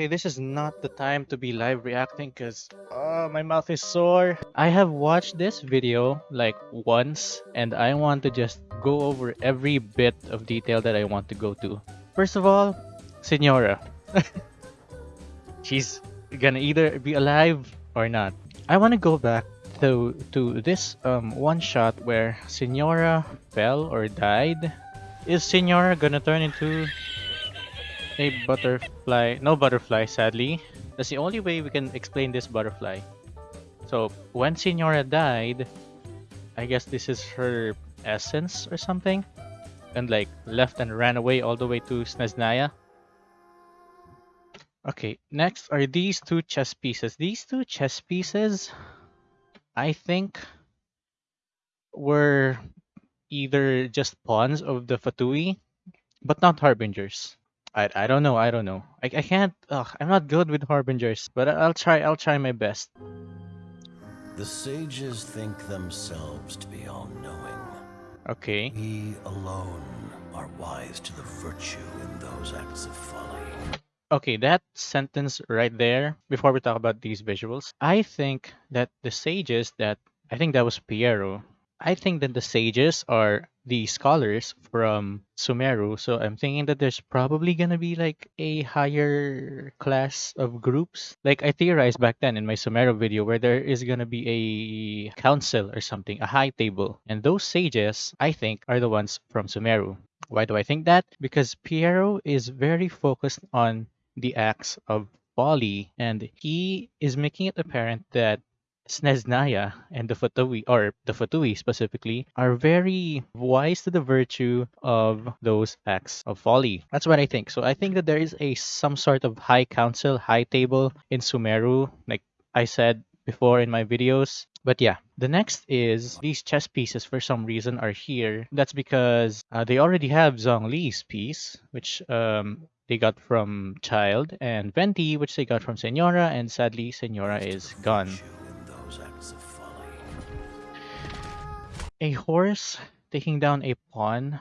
Okay, this is not the time to be live reacting because uh, my mouth is sore. I have watched this video like once and I want to just go over every bit of detail that I want to go to. First of all, Signora. She's gonna either be alive or not. I want to go back to, to this um, one shot where Signora fell or died. Is Signora gonna turn into a butterfly. No butterfly, sadly. That's the only way we can explain this butterfly. So, when Signora died, I guess this is her essence or something. And like, left and ran away all the way to Snezhnaya. Okay, next are these two chess pieces. These two chess pieces, I think, were either just pawns of the Fatui, but not harbingers. I, I don't know. I don't know. I, I can't. Ugh, I'm not good with harbingers, but I'll try. I'll try my best. The sages think themselves to be all-knowing. Okay. We alone are wise to the virtue in those acts of folly. Okay, that sentence right there, before we talk about these visuals, I think that the sages that, I think that was Pierro, I think that the sages are the scholars from Sumeru. So I'm thinking that there's probably gonna be like a higher class of groups. Like I theorized back then in my Sumeru video where there is gonna be a council or something, a high table. And those sages, I think, are the ones from Sumeru. Why do I think that? Because Pierro is very focused on the acts of folly and he is making it apparent that Snezhnaya and the Fatui, or the Fatui specifically, are very wise to the virtue of those acts of folly. That's what I think. So I think that there is a some sort of high council, high table in Sumeru, like I said before in my videos. But yeah, the next is these chess pieces for some reason are here. That's because uh, they already have Zhongli's piece, which um, they got from Childe, and Venti, which they got from Signora, and sadly, Signora is gone. A horse taking down a pawn.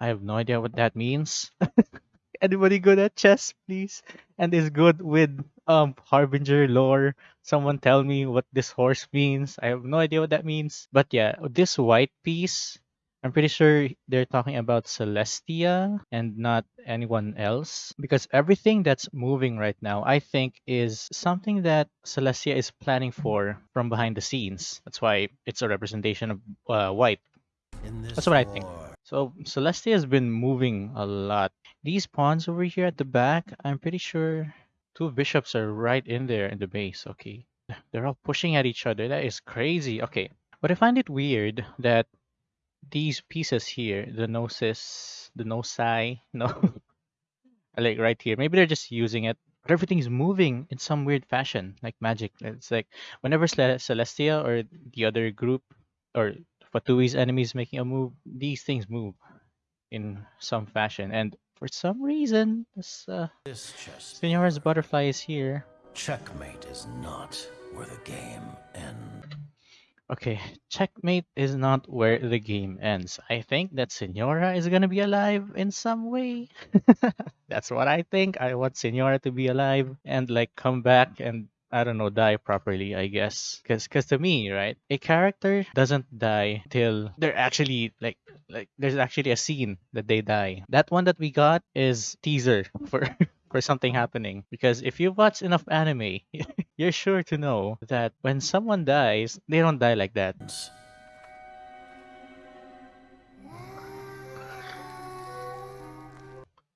I have no idea what that means. Anybody good at chess, please? And is good with um Harbinger lore. Someone tell me what this horse means. I have no idea what that means. But yeah, this white piece I'm pretty sure they're talking about Celestia and not anyone else because everything that's moving right now, I think, is something that Celestia is planning for from behind the scenes. That's why it's a representation of uh, white. That's what I think. So Celestia has been moving a lot. These pawns over here at the back, I'm pretty sure two bishops are right in there in the base. Okay. They're all pushing at each other. That is crazy. Okay. But I find it weird that these pieces here, the gnosis, the nosai, no, like right here. Maybe they're just using it, but everything's moving in some weird fashion, like magic. It's like whenever Celestia or the other group or Fatui's enemies making a move, these things move in some fashion. And for some reason, this, uh, this Signora's butterfly is here. Checkmate is not where the game ends. Okay, checkmate is not where the game ends. I think that Signora is gonna be alive in some way. That's what I think. I want Signora to be alive and like come back and I don't know, die properly, I guess. Cause, cause to me, right, a character doesn't die till they're actually like, like there's actually a scene that they die. That one that we got is teaser for for something happening. Because if you watch enough anime, you're sure to know that when someone dies, they don't die like that.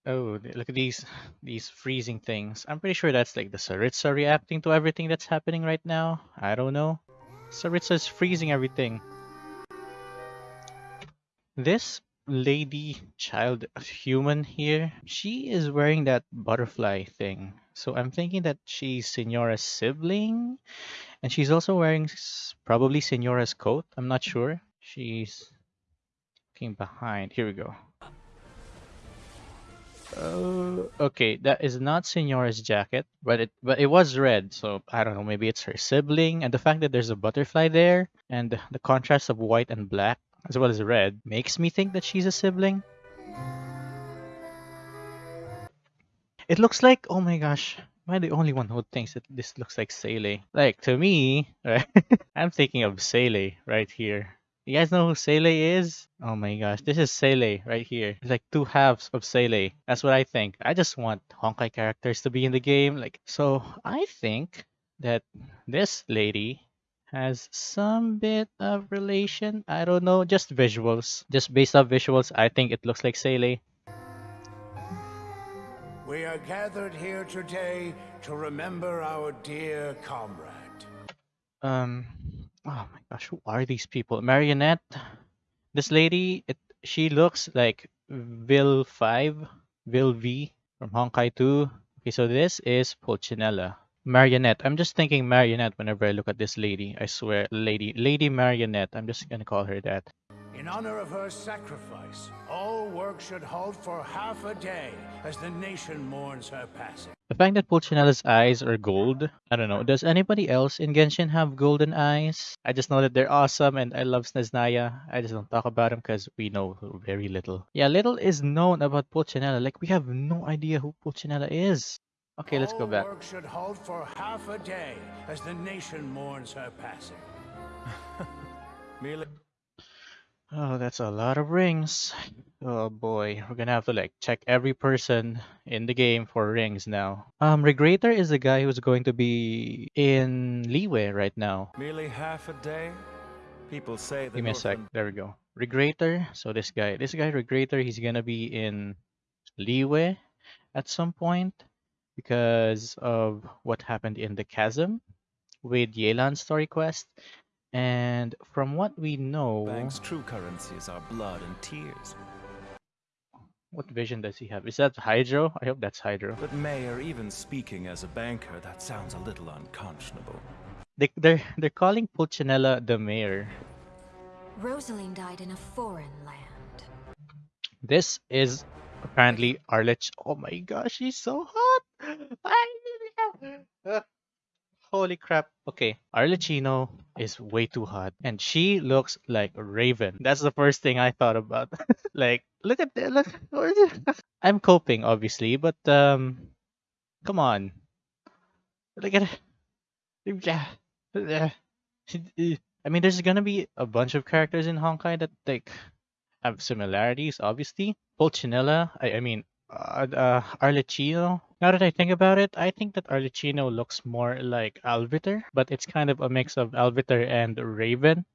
Oh, look at these these freezing things. I'm pretty sure that's like the Tsaritsa reacting to everything that's happening right now. I don't know. Tsaritsa is freezing everything. This lady child human here, she is wearing that butterfly thing. So I'm thinking that she's Signora's sibling. And she's also wearing probably Signora's coat. I'm not sure. She's looking behind. Here we go. Uh, okay, that is not Signora's jacket, but it but it was red, so I don't know. Maybe it's her sibling, and the fact that there's a butterfly there, and the contrast of white and black as well as red, makes me think that she's a sibling. It looks like, oh my gosh, Am I the only one who thinks that this looks like Seele? Like to me, right? I'm thinking of Seele right here. You guys know who Seele is? Oh my gosh, this is Seele right here. It's like two halves of Seele. That's what I think. I just want Honkai characters to be in the game. Like so, I think that this lady has some bit of relation. I don't know, just visuals. Just based off visuals, I think it looks like Seele. We are gathered here today to remember our dear comrade. Um, oh my gosh, who are these people? Marionette. This lady, it she looks like Vil Five, Vill-V from Honkai 2. Okay, so this is Pulcinella. Marionette. I'm just thinking Marionette whenever I look at this lady. I swear, lady, Lady Marionette. I'm just gonna call her that. In honor of her sacrifice, all work should halt for half a day as the nation mourns her passing. The fact that Pulcinella's eyes are gold, I don't know. Does anybody else in Genshin have golden eyes? I just know that they're awesome and I love Snezhnaya. I just don't talk about them because we know very little. Yeah, little is known about Pulcinella. Like, we have no idea who Pulcinella is. Okay, let's go All back. work should halt for half a day as the nation mourns her passing. Oh, that's a lot of rings. Oh boy, we're gonna have to like check every person in the game for rings now. Um, Regrator is the guy who's going to be in Liyue right now. merely half a day? People say Give me a sec. There we go. Regrator. So this guy, this guy Regrator, he's gonna be in Liyue at some point because of what happened in the chasm with Yelan's story quest. And from what we know, Bank's true currencies are blood and tears. what vision does he have? Is that Hydro? I hope that's Hydro. But Mayor, even speaking as a banker, that sounds a little unconscionable. They, they're they're calling Pulcinella the mayor. Rosalyne died in a foreign land. This is apparently Arlich. Oh my gosh, she's so hot! Holy crap. Okay, Arlecchino is way too hot. And she looks like Raven. That's the first thing I thought about. like, look at that. Look. I'm coping, obviously, but um come on. Look at it. I mean, there's gonna be a bunch of characters in Honkai that like have similarities, obviously. Pulcinella, I, I mean, uh, uh, Arlecchino. Now that I think about it, I think that Arlecchino looks more like Alviter, but it's kind of a mix of Alviter and Raven.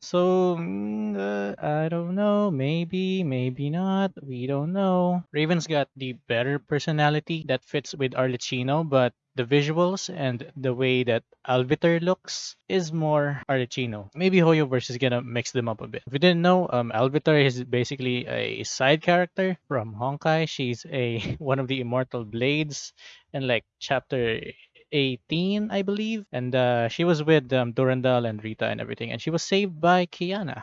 So, mm, uh, I don't know. Maybe, maybe not. We don't know. Raven's got the better personality that fits with Arlecchino, but the visuals and the way that Alviter looks is more Arlecchino. Maybe Hoyoverse is gonna mix them up a bit. If you didn't know, um, Alviter is basically a side character from Honkai. She's a one of the immortal blades in like chapter 18, I believe. And uh, she was with um, Durandal and Rita and everything. And she was saved by Kiana.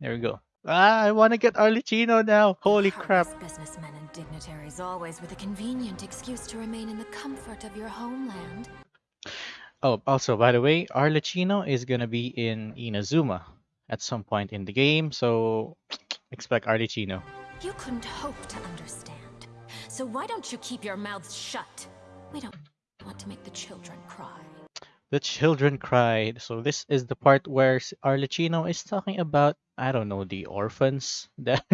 There we go. Ah, I want to get Arlecchino now. Holy crap. Businessmen and dignitaries always with a convenient excuse to remain in the comfort of your homeland. Oh, also, by the way, Arlecchino is going to be in Inazuma at some point in the game. So expect Arlecchino. You couldn't hope to understand. So why don't you keep your mouths shut? We don't want to make the children cry. The children cried. So this is the part where Arlecchino is talking about I don't know the orphans that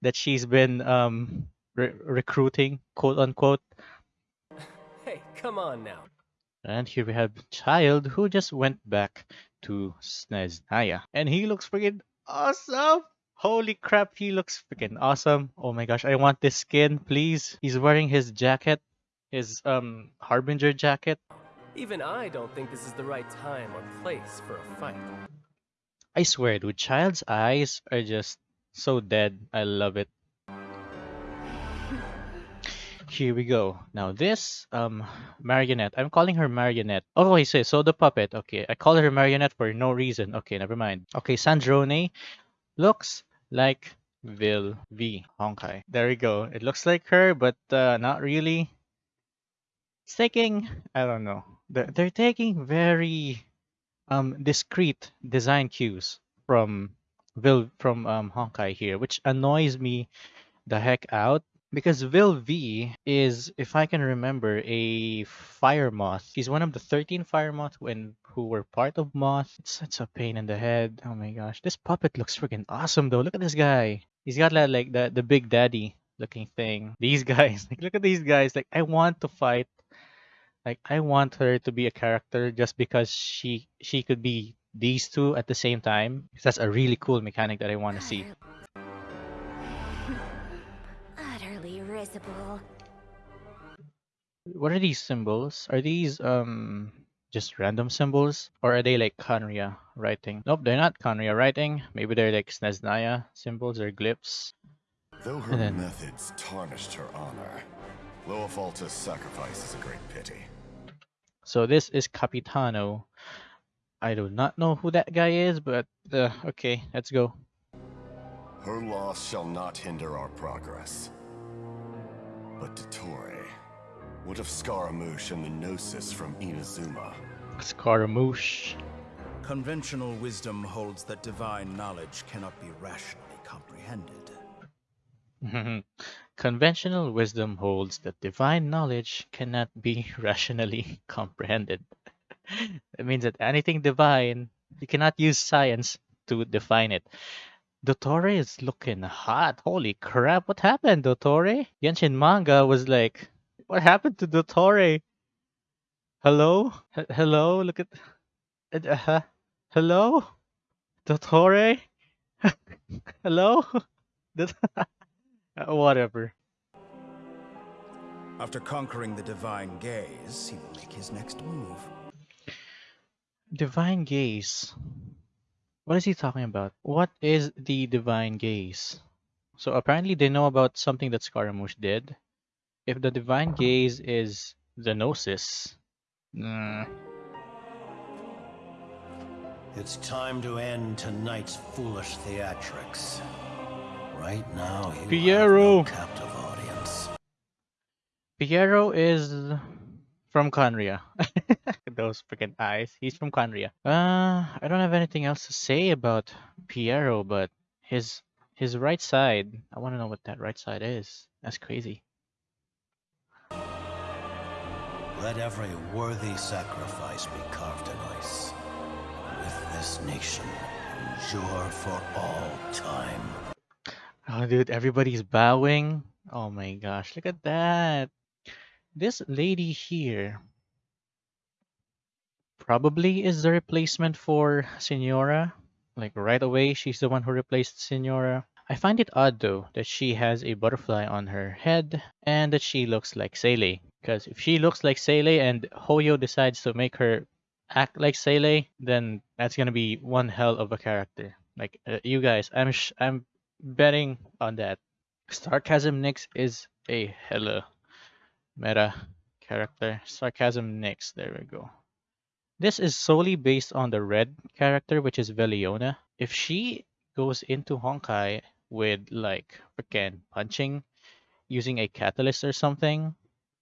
that she's been um re- recruiting, quote unquote. Hey, come on now. And here we have Childe who just went back to Snezhnaya, and he looks freaking awesome. Holy crap, he looks freaking awesome. Oh my gosh, I want this skin, please. He's wearing his jacket, his um harbinger jacket. Even I don't think this is the right time or place for a fight. I swear, dude, Childe's eyes are just so dead. I love it. Here we go. Now this um marionette. I'm calling her marionette. Oh, I say so the puppet. Okay, I call her marionette for no reason. Okay, never mind. Okay, Sandrone looks like Vil V Honkai. There we go. It looks like her, but uh, not really. It's taking I don't know. They're, they're taking very um discrete design cues from Vil from um Honkai here, which annoys me the heck out. Because Vill-V is, if I can remember, a fire moth. He's one of the 13 fire moth when who were part of Moth. It's such a pain in the head. Oh my gosh. This puppet looks freaking awesome though. Look at this guy. He's got that like the the big daddy looking thing. These guys. Like look at these guys. Like I want to fight. Like I want her to be a character just because she she could be these two at the same time. 'Cause That's a really cool mechanic that I want to see. Utterly risible. What are these symbols? Are these um just random symbols? Or are they like Khaenri'ah writing? Nope, they're not Khaenri'ah writing. Maybe they're like Snezhnaya symbols or glyphs. Though her then- methods tarnished her honor, Lohefalter's sacrifice is a great pity. So this is Capitano. I do not know who that guy is, but uh, okay, let's go. Her loss shall not hinder our progress. But Dottore, what of Scaramouche and the Gnosis from Inazuma? Scaramouche. Conventional wisdom holds that divine knowledge cannot be rationally comprehended. Conventional wisdom holds that divine knowledge cannot be rationally comprehended. it means that anything divine, you cannot use science to define it. Dottore is looking hot. Holy crap, what happened, Dottore? Genshin manga was like, what happened to Dottore? Hello? H- hello? Look at. Uh, uh, hello? Dottore? hello? Dot- Uh, Whatever. After conquering the divine gaze, he will make his next move. Divine gaze. What is he talking about? What is the divine gaze? So apparently they know about something that Scaramouche did. If the divine gaze is the gnosis, mm, It's time to end tonight's foolish theatrics. Right now, Pierro. no captive audience. Pierro is from Khaenri'ah. Those freaking eyes. He's from Khaenri'ah. Uh, I don't have anything else to say about Pierro, but his his right side. I want to know what that right side is. That's crazy. Let every worthy sacrifice be carved in ice. With this nation, endure for all time. Oh, dude, everybody's bowing. Oh my gosh, look at that. This lady here probably is the replacement for Signora. Like right away, she's the one who replaced Signora. I find it odd though that she has a butterfly on her head and that she looks like Seele. Because if she looks like Seele and Hoyo decides to make her act like Seele, then that's gonna be one hell of a character. Like uh, you guys, I'm I'm betting on that. Sarcasm Nix is a hella meta character. Sarcasm Nix, there we go. This is solely based on the red character, which is Veliona. If she goes into Honkai with like freaking punching using a catalyst or something,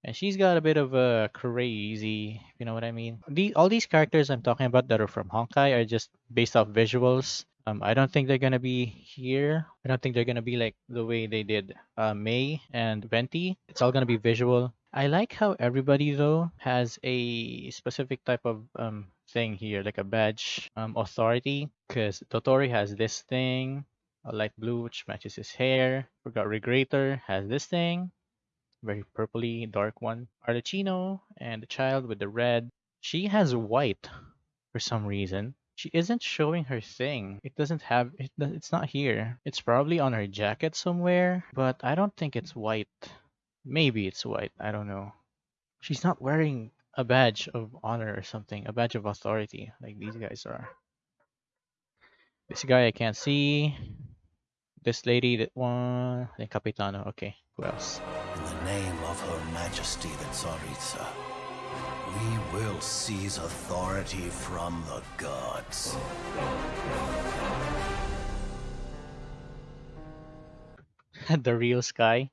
and she's got a bit of a crazy, you know what I mean? The, all these characters I'm talking about that are from Honkai are just based off visuals. Um, I don't think they're gonna be here. I don't think they're gonna be like the way they did uh, Mei and Venti. It's all gonna be visual. I like how everybody though has a specific type of um thing here, like a badge um authority. Because Dottore has this thing, a light blue which matches his hair. Forgot Regrator has this thing, very purpley dark one. Arlecchino and the Childe with the red. She has white for some reason. She isn't showing her thing. It doesn't have it. It's not here. It's probably on her jacket somewhere, but I don't think it's white. Maybe it's white. I don't know. She's not wearing a badge of honor or something, a badge of authority like these guys are. This guy I can't see. This lady, that one, the Capitano. Okay, who else? In the name of Her Majesty the Tsaritsa, we will seize authority from the gods. the real Sky.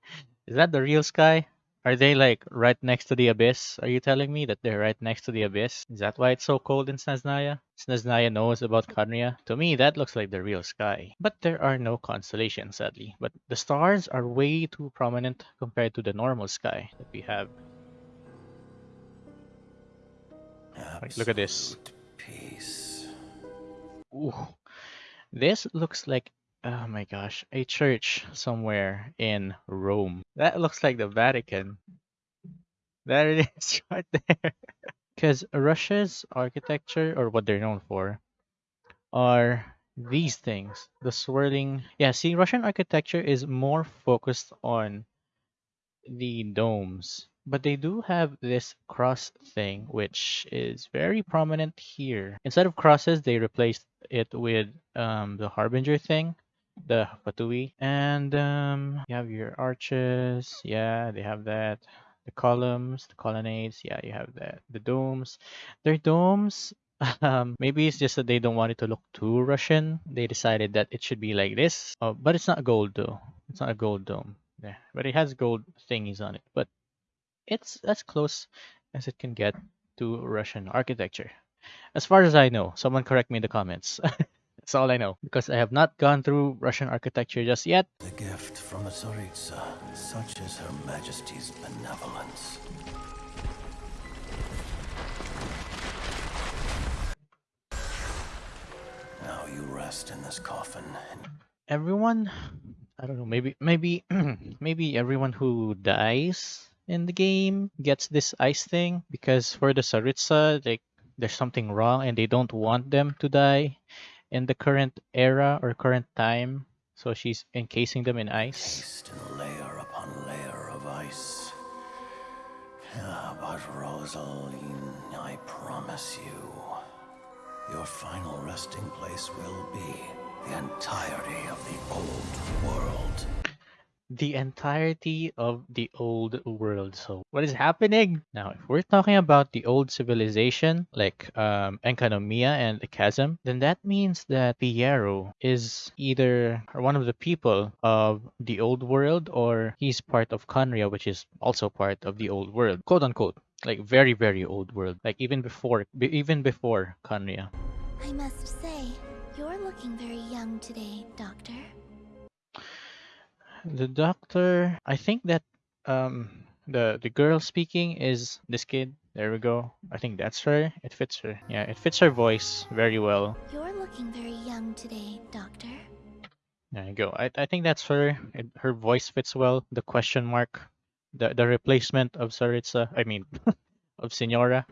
Is that the real Sky? Are they like right next to the abyss? Are you telling me that they're right next to the abyss? Is that why it's so cold in Snezhnaya? Snezhnaya knows about Khaenri'ah? To me, that looks like the real sky. But there are no constellations, sadly. But the stars are way too prominent compared to the normal sky that we have. Like, look at this. Peace. Ooh. This looks like, oh my gosh, a church somewhere in Rome. That looks like the Vatican. There it is right there. Because Russia's architecture, or what they're known for, are these things. The swirling. Yeah, see, Russian architecture is more focused on the domes. But they do have this cross thing, which is very prominent here. Instead of crosses, they replaced it with um, the Harbinger thing, the Fatui. And um, you have your arches. Yeah, they have that. The columns, the colonnades. Yeah, you have that. The domes. Their domes um, maybe it's just that they don't want it to look too Russian. They decided that it should be like this. Oh, but it's not gold though. It's not a gold dome. Yeah, but it has gold thingies on it. But it's as close as it can get to Russian architecture. As far as I know, someone correct me in the comments. That's all I know because I have not gone through Russian architecture just yet. The gift from the Tsaritsa, such is Her Majesty's benevolence. Now you rest in this coffin. Everyone, I don't know, maybe maybe maybe everyone who dies in the game gets this ice thing because for the Tsaritsa, like there's something wrong and they don't want them to die in the current era or current time. So she's encasing them in ice. Layer upon layer of ice. Yeah, but Rosalyne, I promise you, your final resting place will be the entirety of the old world. The entirety of the old world. So what is happening? Now, if we're talking about the old civilization, like um, Enkanomiya and the Chasm, then that means that Pierro is either one of the people of the old world or he's part of Khaenri'ah, which is also part of the old world, quote unquote. Like very, very old world. Like even before, be- even before Khaenri'ah. I must say, you're looking very young today, Doctor. The doctor, I think that um the the girl speaking is this kid. There we go. I think that's her. It fits her. Yeah, it fits her voice very well. You're looking very young today, Doctor. There you go. I, I think that's her. It, her voice fits well. The question mark, the the replacement of Tsaritsa. I mean, of Signora.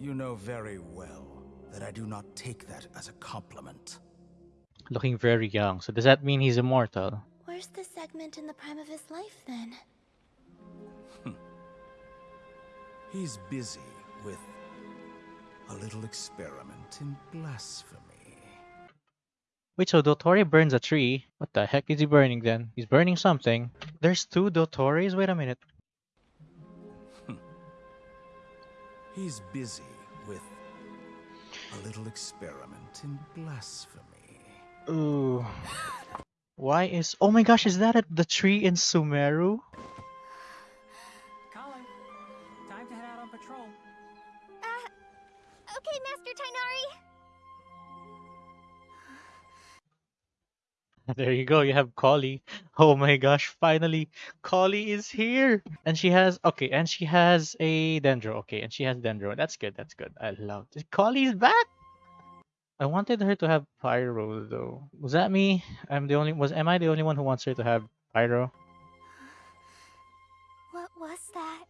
You know very well that I do not take that as a compliment. Looking very young. So does that mean he's immortal? Where's the segment in the prime of his life then? Hmm. He's busy with a little experiment in blasphemy. Wait, so Dottore burns a tree. What the heck is he burning then? He's burning something. There's two Dottores? Wait a minute. Hmm. He's busy with a little experiment in blasphemy. Ooh. Why is oh my gosh, is that at the tree in Sumeru? Collei, time to head out on patrol. Uh, okay, Master Tighnari. There you go, you have Collei. Oh my gosh, finally Collei is here. And she has okay, and she has a Dendro. Okay, and she has Dendro. That's good, that's good. I love this. Collei's back! I wanted her to have Pyro though. Was that me? I'm the only was am I the only one who wants her to have Pyro? What was that?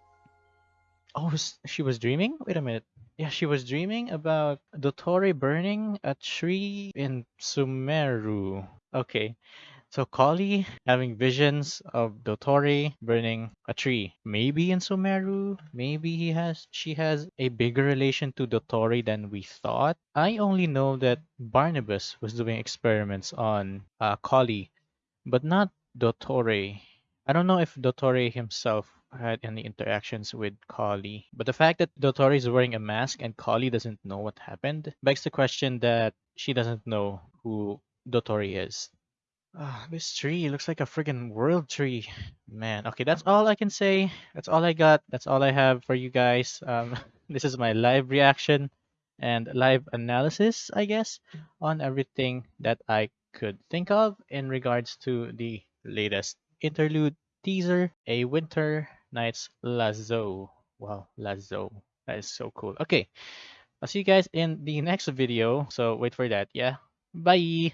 Oh, she was dreaming? Wait a minute. Yeah, she was dreaming about Dottore burning a tree in Sumeru. Okay. So Collei having visions of Dottore burning a tree. Maybe in Sumeru, maybe he has she has a bigger relation to Dottore than we thought. I only know that Barnabas was doing experiments on uh, Collei, but not Dottore. I don't know if Dottore himself had any interactions with Collei, but the fact that Dottore is wearing a mask and Collei doesn't know what happened begs the question that she doesn't know who Dottore is. Ah, this tree looks like a friggin' world tree. Man, okay, that's all I can say. That's all I got. That's all I have for you guys. Um, this is my live reaction and live analysis, I guess, on everything that I could think of in regards to the latest interlude teaser, A Winter Night's Lazzo. Wow, Lazzo. That is so cool. Okay, I'll see you guys in the next video. So wait for that. Yeah. Bye.